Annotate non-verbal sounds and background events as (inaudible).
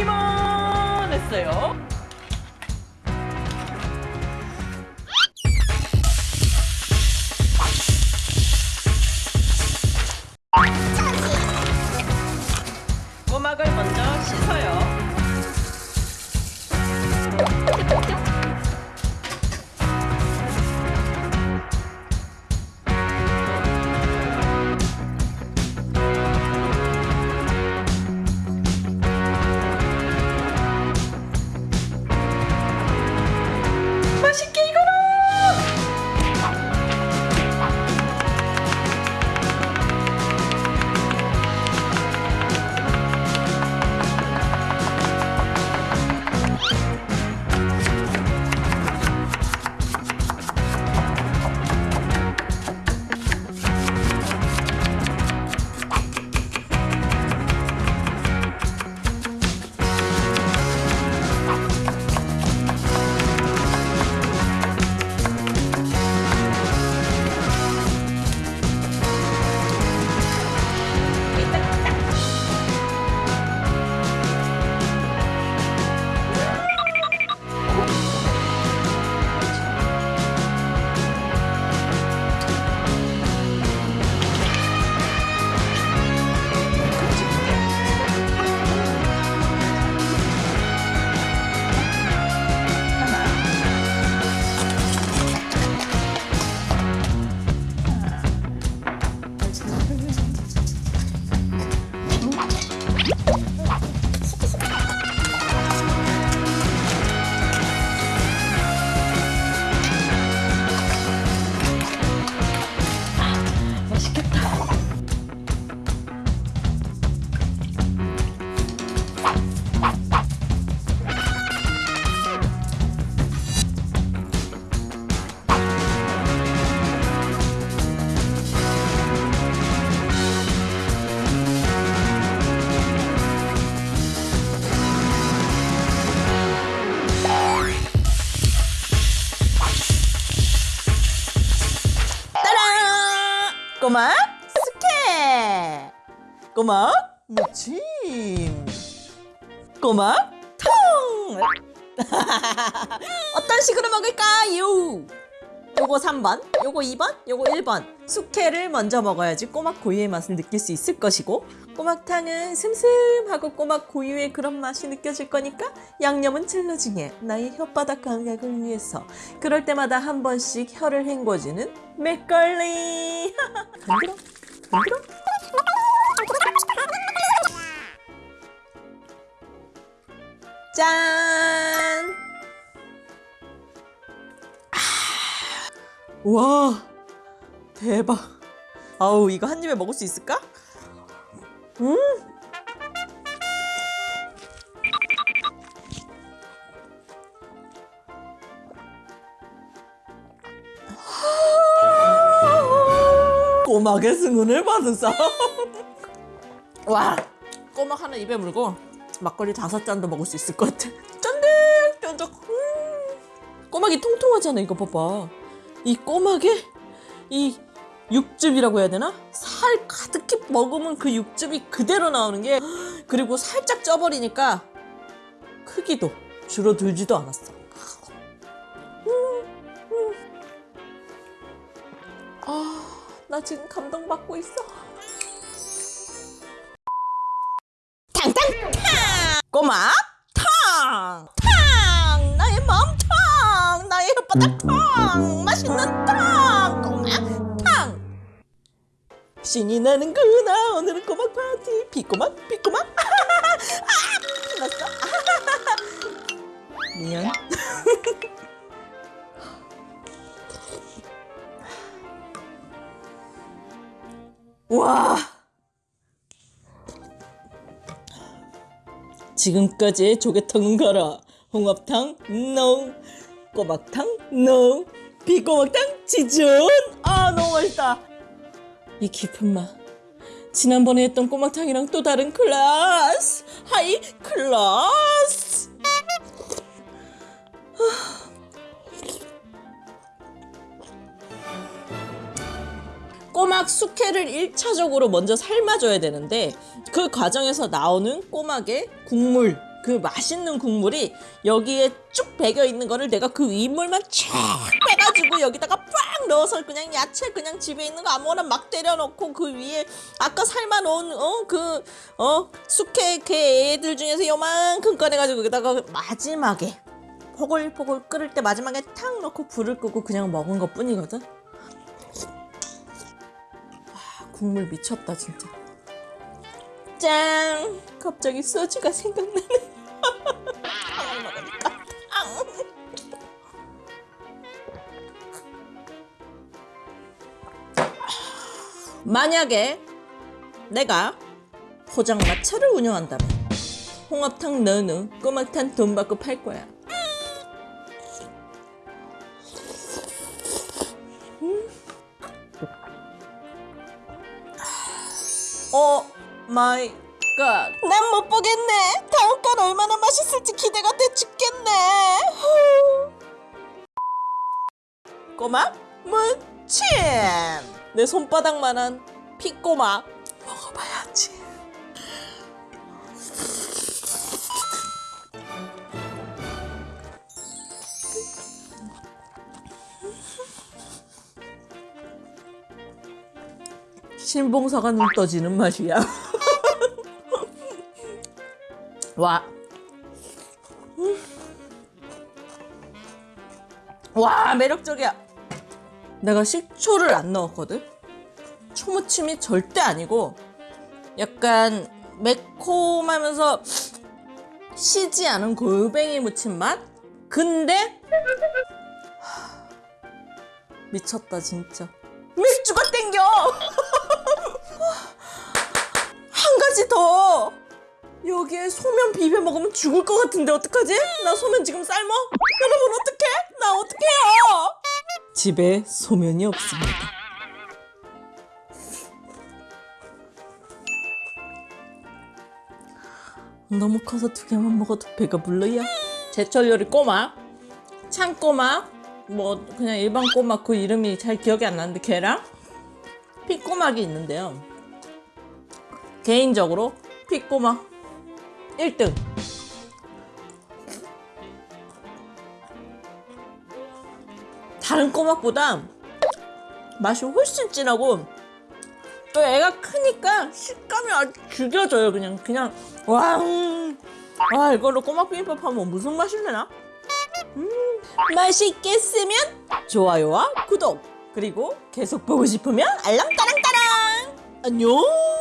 이만했어요. 꼬막 스케! 꼬막 무침! 꼬막 통! (laughs) 어떤 식으로 먹을까요? 요거 3번, 요거 2번, 요거 1번 숙회를 먼저 먹어야지 꼬막 고유의 맛을 느낄 수 있을 것이고 꼬막탕은 슴슴하고 꼬막 고유의 그런 맛이 느껴질 거니까 양념은 찔러 중에 나의 혓바닥 감각을 위해서. 그럴 때마다 한 번씩 혀를 헹궈주는 맥걸리. (laughs) 간들어 간들어 짠! 와 대박. 아우 이거 한 입에 먹을 수 있을까? 음 꼬막의 승은을 받은 싸. 와 꼬막 하나 입에 물고 막걸리 다섯 잔도 먹을 수 있을 것 같아. 쫀득쫀득. 음. 꼬막이 통통하잖아 이거 봐봐. 이 꼬막에 이 육즙이라고 해야 되나? 살 가득히 먹으면 그 육즙이 그대로 나오는 게 그리고 살짝 쪄버리니까 크기도 줄어들지도 않았어. 아, 나 지금 감동받고 있어. 탕탕 탕! 꼬막 탕! 탕! 나의 마음 탕! 나의 혓바닥 탕! 맛있는 탕! 신이 나는구나. 오늘은 꼬막 파티. 비꼬막 비꼬막. 아! (laughs) 피났어 미안. (laughs) 와. 지금까지 조개탕은 가라. 홍합탕 NO 꼬막탕 NO 피꼬막탕 지존. 아 너무 맛있다 이 깊은 맛 지난번에 했던 꼬막탕이랑 또 다른 class. High class. 꼬막 숙회를 1차적으로 먼저 삶아줘야 되는데 그 과정에서 나오는 꼬막의 국물 그 맛있는 국물이 여기에 쭉 배겨 있는 거를 내가 그 윗물만 쫙 빼가지고 여기다가 빡 넣어서 그냥 야채 그냥 집에 있는 거 아무거나 막 때려 넣고 그 위에 아까 삶아 놓은 어 그어 숙회 그 애들 중에서 요만큼 꺼내가지고 여기다가 마지막에 포글포글 끓을 때 마지막에 탁 넣고 불을 끄고 그냥 먹은 것 뿐이거든. 와, 국물 미쳤다 진짜. 짠! 갑자기 소주가 생각나네. 만약에 내가 포장마차를 운영한다면 홍합탕 너는 꼬막탕 돈 받고 팔 거야. Oh my God. 난 못 보겠네. 다음 건 얼마나 맛있을지 기대가 돼 죽겠네. 꼬막. 내 손바닥만한 피꼬막 먹어봐야지. 신봉사가 눈 떠지는 맛이야. (laughs) 와. 음. 와, 매력적이야. 내가 식초를 안 넣었거든? 초무침이 절대 아니고, 약간 매콤하면서 시지 않은 골뱅이 무침 맛? 근데, 하, 미쳤다, 진짜. 맥주가 땡겨! (laughs) 한 가지 더! 여기에 소면 비벼 먹으면 죽을 것 같은데 어떡하지? 나 소면 지금 삶어? 여러분 어떡해? 나 어떡해요? 집에 소면이 없습니다. 너무 커서 두 개만 먹어도 배가 불러요. 제철 요리 꼬막, 참꼬막, 뭐 그냥 일반 꼬막 그 이름이 잘 기억이 안 나는데 걔랑 피꼬막이 있는데요. 개인적으로 피꼬막 1등. 다른 꼬막보다 맛이 훨씬 진하고 또 애가 크니까 식감이 아주 죽여져요 그냥 그냥 와, 음. 와 이걸로 꼬막 비빔밥 하면 무슨 맛이 되나? 음, 맛있겠으면 좋아요와 구독 그리고 계속 보고 싶으면 알람 따랑따랑 안녕